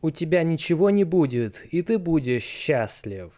У тебя ничего не будет, и ты будешь счастлив.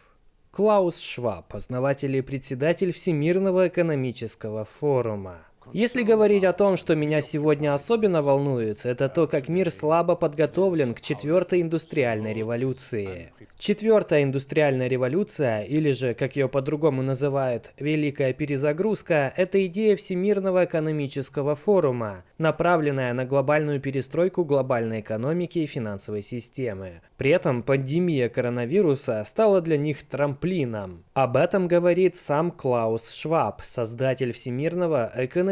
Клаус Шваб, основатель и председатель Всемирного экономического форума. Если говорить о том, что меня сегодня особенно волнует, это то, как мир слабо подготовлен к четвертой индустриальной революции. Четвертая индустриальная революция, или же, как ее по-другому называют, Великая перезагрузка, это идея Всемирного экономического форума, направленная на глобальную перестройку глобальной экономики и финансовой системы. При этом пандемия коронавируса стала для них трамплином. Об этом говорит сам Клаус Шваб, создатель Всемирного экономического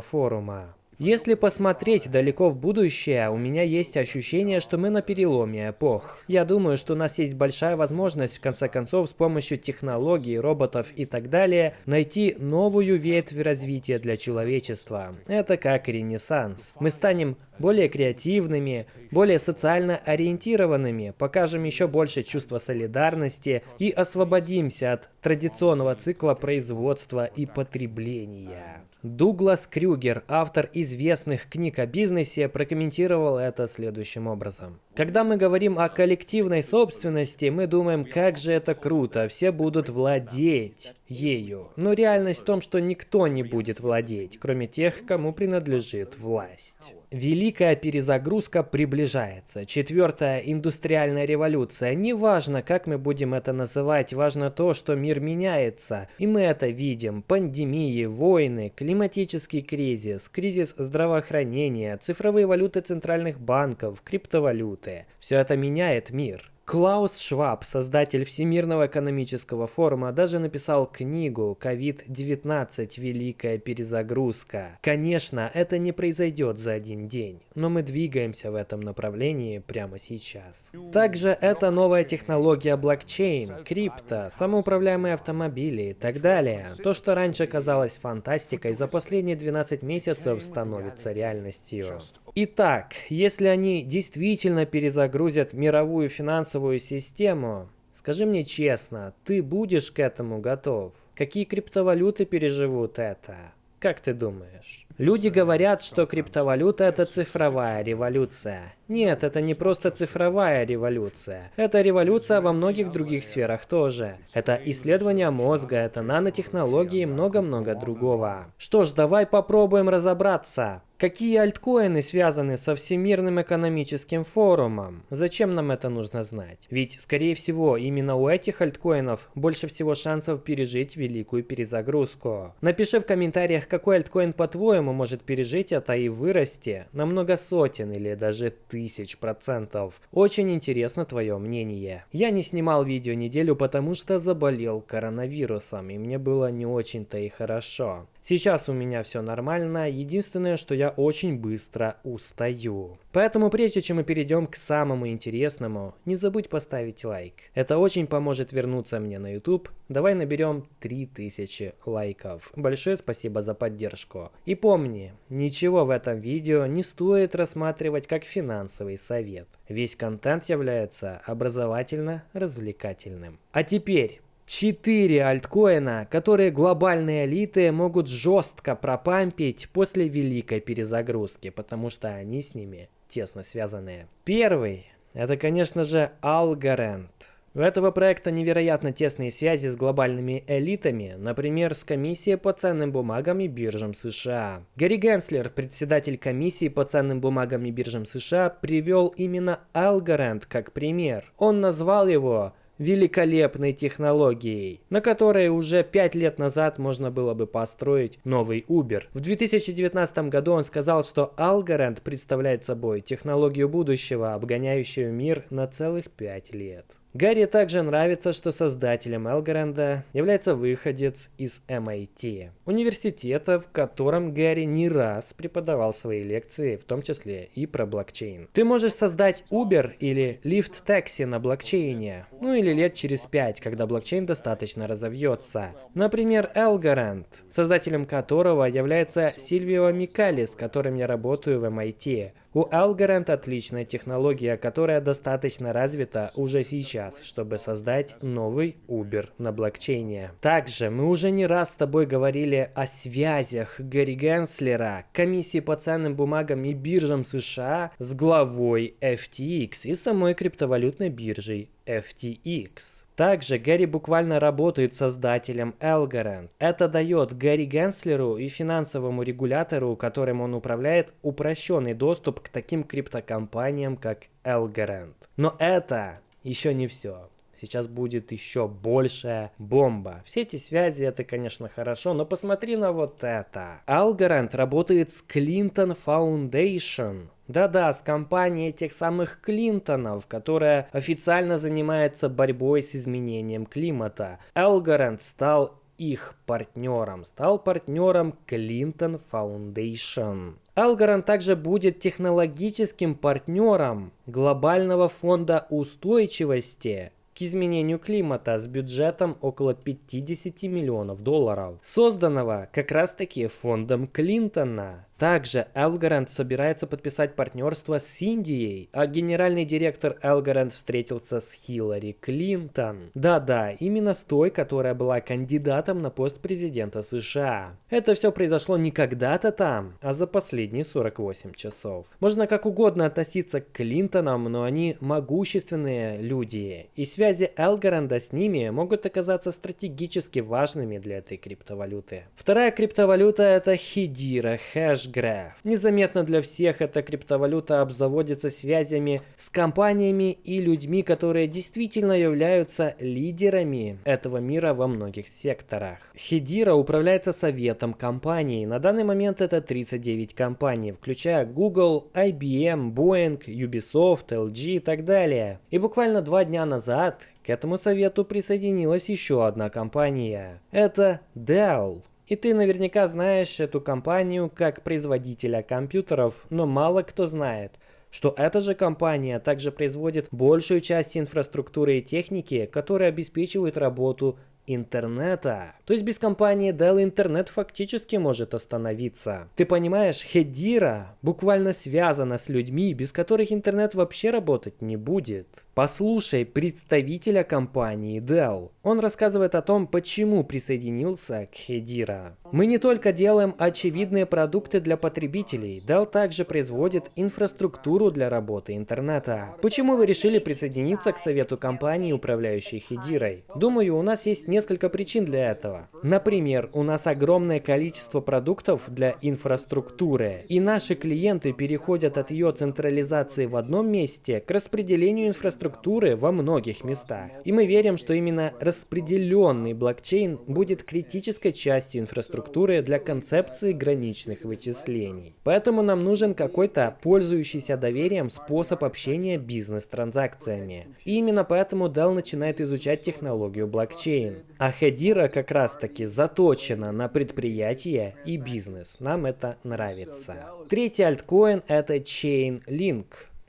форума. Если посмотреть далеко в будущее, у меня есть ощущение, что мы на переломе эпох. Я думаю, что у нас есть большая возможность, в конце концов, с помощью технологий, роботов и так далее, найти новую ветвь развития для человечества. Это как ренессанс. Мы станем более креативными, более социально ориентированными, покажем еще больше чувства солидарности и освободимся от традиционного цикла производства и потребления. Дуглас Крюгер, автор известных книг о бизнесе, прокомментировал это следующим образом. Когда мы говорим о коллективной собственности, мы думаем, как же это круто, все будут владеть ею. Но реальность в том, что никто не будет владеть, кроме тех, кому принадлежит власть. Великая перезагрузка приближается. Четвертая индустриальная революция. Неважно, как мы будем это называть, важно то, что мир меняется. И мы это видим. Пандемии, войны, климатический кризис, кризис здравоохранения, цифровые валюты центральных банков, криптовалюты. Все это меняет мир. Клаус Шваб, создатель Всемирного экономического форума, даже написал книгу «COVID-19. Великая перезагрузка». Конечно, это не произойдет за один день, но мы двигаемся в этом направлении прямо сейчас. Также это новая технология блокчейн, крипто, самоуправляемые автомобили и так далее. То, что раньше казалось фантастикой, за последние 12 месяцев становится реальностью. Итак, если они действительно перезагрузят мировую финансовую систему, скажи мне честно, ты будешь к этому готов? Какие криптовалюты переживут это? Как ты думаешь? Люди говорят, что криптовалюта это цифровая революция. Нет, это не просто цифровая революция. Это революция во многих других сферах тоже. Это исследование мозга, это нанотехнологии и много-много другого. Что ж, давай попробуем разобраться. Какие альткоины связаны со Всемирным экономическим форумом? Зачем нам это нужно знать? Ведь, скорее всего, именно у этих альткоинов больше всего шансов пережить великую перезагрузку. Напиши в комментариях, какой альткоин по-твоему может пережить это и вырасти на много сотен или даже тысяч процентов. Очень интересно твое мнение. Я не снимал видео неделю, потому что заболел коронавирусом, и мне было не очень-то и хорошо. Сейчас у меня все нормально, единственное, что я очень быстро устаю. Поэтому прежде чем мы перейдем к самому интересному, не забудь поставить лайк. Это очень поможет вернуться мне на YouTube. Давай наберем 3000 лайков. Большое спасибо за поддержку. И помни, ничего в этом видео не стоит рассматривать как финансовый совет. Весь контент является образовательно-развлекательным. А теперь Четыре альткоина, которые глобальные элиты могут жестко пропампить после великой перезагрузки, потому что они с ними тесно связаны. Первый, это конечно же Algorand. У этого проекта невероятно тесные связи с глобальными элитами, например, с комиссией по ценным бумагам и биржам США. Гарри Генслер, председатель комиссии по ценным бумагам и биржам США, привел именно Algorand как пример. Он назвал его великолепной технологией, на которой уже 5 лет назад можно было бы построить новый Uber. В 2019 году он сказал, что Algorand представляет собой технологию будущего, обгоняющую мир на целых 5 лет. Гарри также нравится, что создателем Элгоренда является выходец из MIT, университета, в котором Гарри не раз преподавал свои лекции, в том числе и про блокчейн. Ты можешь создать Uber или Lyft Taxi на блокчейне, ну или лет через пять, когда блокчейн достаточно разовьется. Например, Элгоранд, создателем которого является Сильвио Микали, с которым я работаю в MIT. У Algorand отличная технология, которая достаточно развита уже сейчас, чтобы создать новый Uber на блокчейне. Также мы уже не раз с тобой говорили о связях Гарри Генслера, комиссии по ценным бумагам и биржам США с главой FTX и самой криптовалютной биржей FTX. Также Гэри буквально работает создателем Algorand. Это дает Гэри Генслеру и финансовому регулятору, которым он управляет, упрощенный доступ к таким криптокомпаниям, как Algorand. Но это еще не все. Сейчас будет еще большая бомба. Все эти связи это, конечно, хорошо, но посмотри на вот это. Algorand работает с Clinton Foundation. Да-да, с компанией тех самых Клинтонов, которая официально занимается борьбой с изменением климата. Элгоранд стал их партнером, стал партнером Clinton Foundation. Algorand также будет технологическим партнером глобального фонда устойчивости к изменению климата с бюджетом около 50 миллионов долларов, созданного как раз таки фондом Клинтона. Также Элгоранд собирается подписать партнерство с Индией, а генеральный директор Элгоранд встретился с Хиллари Клинтон. Да-да, именно с той, которая была кандидатом на пост президента США. Это все произошло не когда-то там, а за последние 48 часов. Можно как угодно относиться к Клинтонам, но они могущественные люди, и связи Элгоранда с ними могут оказаться стратегически важными для этой криптовалюты. Вторая криптовалюта это Хидира Хэш Hashgraph. Незаметно для всех эта криптовалюта обзаводится связями с компаниями и людьми, которые действительно являются лидерами этого мира во многих секторах. Хедира управляется советом компаний. На данный момент это 39 компаний, включая Google, IBM, Boeing, Ubisoft, LG и так далее. И буквально два дня назад к этому совету присоединилась еще одна компания. Это Dell. И ты наверняка знаешь эту компанию как производителя компьютеров, но мало кто знает, что эта же компания также производит большую часть инфраструктуры и техники, которая обеспечивает работу интернета. То есть без компании Dell интернет фактически может остановиться. Ты понимаешь, Хедира буквально связана с людьми, без которых интернет вообще работать не будет. Послушай представителя компании Dell. Он рассказывает о том, почему присоединился к Хедира. Мы не только делаем очевидные продукты для потребителей, Dell также производит инфраструктуру для работы интернета. Почему вы решили присоединиться к совету компании, управляющей Хедирой? Думаю, у нас есть несколько причин для этого. Например, у нас огромное количество продуктов для инфраструктуры, и наши клиенты переходят от ее централизации в одном месте к распределению инфраструктуры во многих местах. И мы верим, что именно распределенный блокчейн будет критической частью инфраструктуры для концепции граничных вычислений. Поэтому нам нужен какой-то пользующийся доверием способ общения бизнес-транзакциями. И именно поэтому Dell начинает изучать технологию блокчейн. А Хедира как раз таки заточена на предприятие и бизнес. Нам это нравится. Третий альткоин это Chainlink.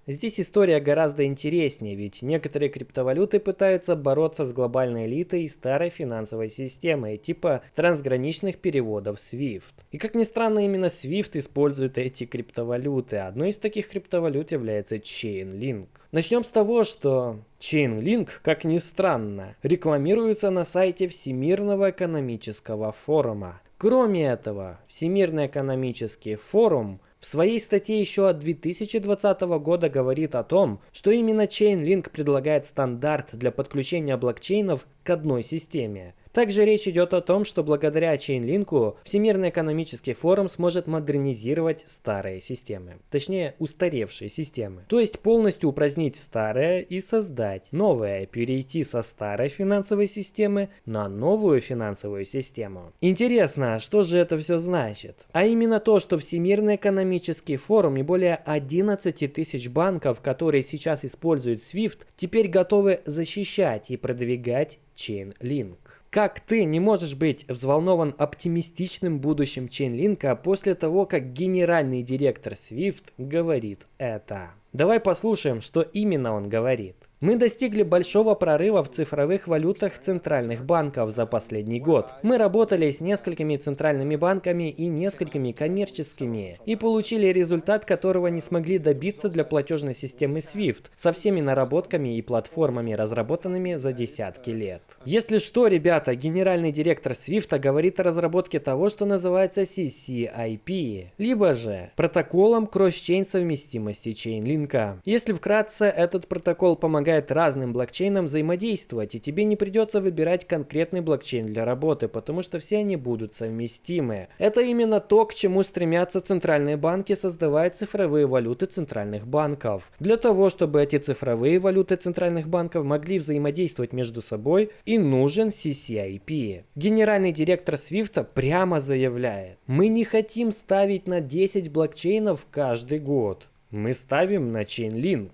Здесь история гораздо интереснее, ведь некоторые криптовалюты пытаются бороться с глобальной элитой и старой финансовой системой, типа трансграничных переводов SWIFT. И как ни странно, именно SWIFT использует эти криптовалюты. Одной из таких криптовалют является Chainlink. Начнем с того, что Chainlink, как ни странно, рекламируется на сайте Всемирного экономического форума. Кроме этого, Всемирный экономический форум в своей статье еще от 2020 года говорит о том, что именно Chainlink предлагает стандарт для подключения блокчейнов к одной системе. Также речь идет о том, что благодаря Chainlink Всемирный экономический форум сможет модернизировать старые системы, точнее устаревшие системы. То есть полностью упразднить старое и создать новое, перейти со старой финансовой системы на новую финансовую систему. Интересно, что же это все значит? А именно то, что Всемирный экономический форум и более 11 тысяч банков, которые сейчас используют SWIFT, теперь готовы защищать и продвигать Chainlink. Как ты не можешь быть взволнован оптимистичным будущим Чейнлинка после того, как генеральный директор SWIFT говорит это? Давай послушаем, что именно он говорит. Мы достигли большого прорыва в цифровых валютах центральных банков за последний год. Мы работали с несколькими центральными банками и несколькими коммерческими, и получили результат, которого не смогли добиться для платежной системы SWIFT, со всеми наработками и платформами, разработанными за десятки лет. Если что, ребята, генеральный директор SWIFT говорит о разработке того, что называется CCIP, либо же протоколом кросс-чейн совместимости чейнлинка. Если вкратце, этот протокол помогает разным блокчейнам взаимодействовать, и тебе не придется выбирать конкретный блокчейн для работы, потому что все они будут совместимы. Это именно то, к чему стремятся центральные банки, создавая цифровые валюты центральных банков. Для того, чтобы эти цифровые валюты центральных банков могли взаимодействовать между собой, и нужен CCIP. Генеральный директор Свифта прямо заявляет, мы не хотим ставить на 10 блокчейнов каждый год. Мы ставим на Chainlink.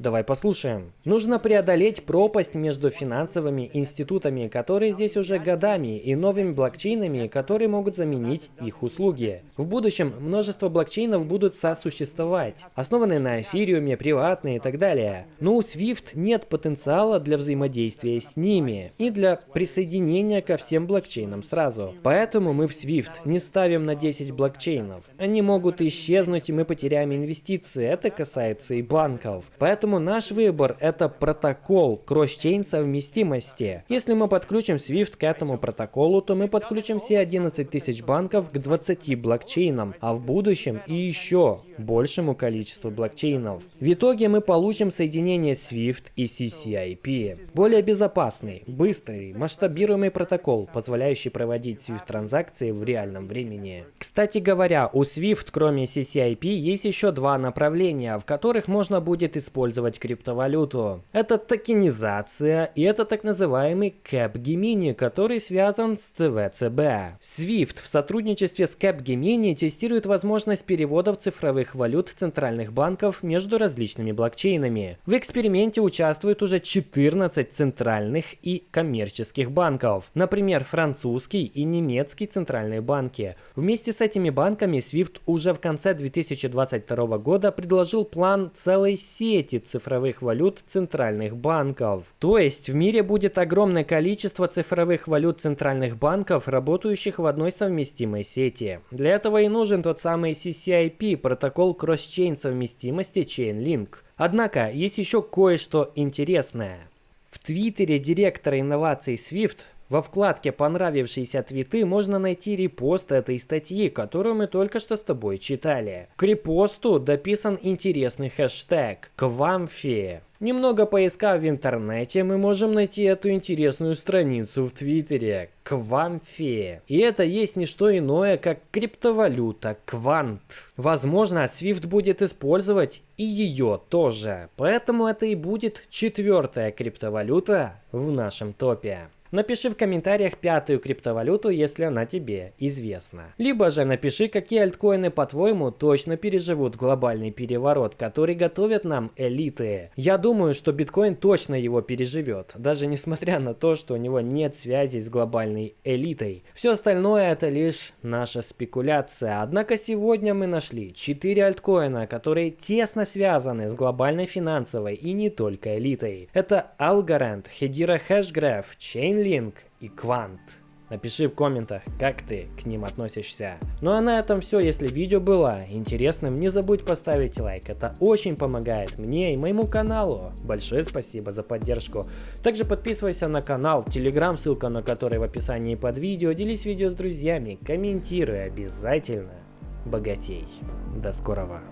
Давай послушаем. Нужно преодолеть пропасть между финансовыми институтами, которые здесь уже годами, и новыми блокчейнами, которые могут заменить их услуги. В будущем множество блокчейнов будут сосуществовать, основанные на эфириуме, приватные и так далее. Но у SWIFT нет потенциала для взаимодействия с ними и для присоединения ко всем блокчейнам сразу. Поэтому мы в SWIFT не ставим на 10 блокчейнов. Они могут исчезнуть, и мы потеряем инвестиции. Это касается и банков. Поэтому Поэтому наш выбор это протокол кросс-чейн совместимости. Если мы подключим SWIFT к этому протоколу, то мы подключим все 11 тысяч банков к 20 блокчейнам, а в будущем и еще большему количеству блокчейнов. В итоге мы получим соединение SWIFT и CCIP. Более безопасный, быстрый, масштабируемый протокол, позволяющий проводить SWIFT-транзакции в реальном времени. Кстати говоря, у SWIFT кроме CCIP есть еще два направления, в которых можно будет использовать использовать криптовалюту. Это токенизация и это так называемый Capgemini, который связан с ЦВЦБ. SWIFT в сотрудничестве с Capgemini тестирует возможность переводов цифровых валют центральных банков между различными блокчейнами. В эксперименте участвуют уже 14 центральных и коммерческих банков, например, французский и немецкий центральные банки. Вместе с этими банками SWIFT уже в конце 2022 года предложил план целой сети цифровых валют центральных банков. То есть в мире будет огромное количество цифровых валют центральных банков, работающих в одной совместимой сети. Для этого и нужен тот самый CCIP, протокол кросс-чейн совместимости Chainlink. Однако есть еще кое-что интересное. В твиттере директора инноваций Swift во вкладке «Понравившиеся твиты» можно найти репост этой статьи, которую мы только что с тобой читали. К репосту дописан интересный хэштег «Квамфи». Немного поискав в интернете, мы можем найти эту интересную страницу в Твиттере – Квамфе. И это есть не что иное, как криптовалюта Квант. Возможно, Swift будет использовать и ее тоже. Поэтому это и будет четвертая криптовалюта в нашем топе. Напиши в комментариях пятую криптовалюту, если она тебе известна. Либо же напиши, какие альткоины по-твоему точно переживут глобальный переворот, который готовят нам элиты. Я думаю, что биткоин точно его переживет, даже несмотря на то, что у него нет связи с глобальной элитой. Все остальное это лишь наша спекуляция. Однако сегодня мы нашли 4 альткоина, которые тесно связаны с глобальной финансовой и не только элитой. Это Algorand, Hedera Hashgraph, Chainlink, Chainlink и Quant. Напиши в комментах, как ты к ним относишься. Ну а на этом все. Если видео было интересным, не забудь поставить лайк. Это очень помогает мне и моему каналу. Большое спасибо за поддержку. Также подписывайся на канал, телеграм, ссылка на который в описании под видео. Делись видео с друзьями, комментируй обязательно. Богатей. До скорого.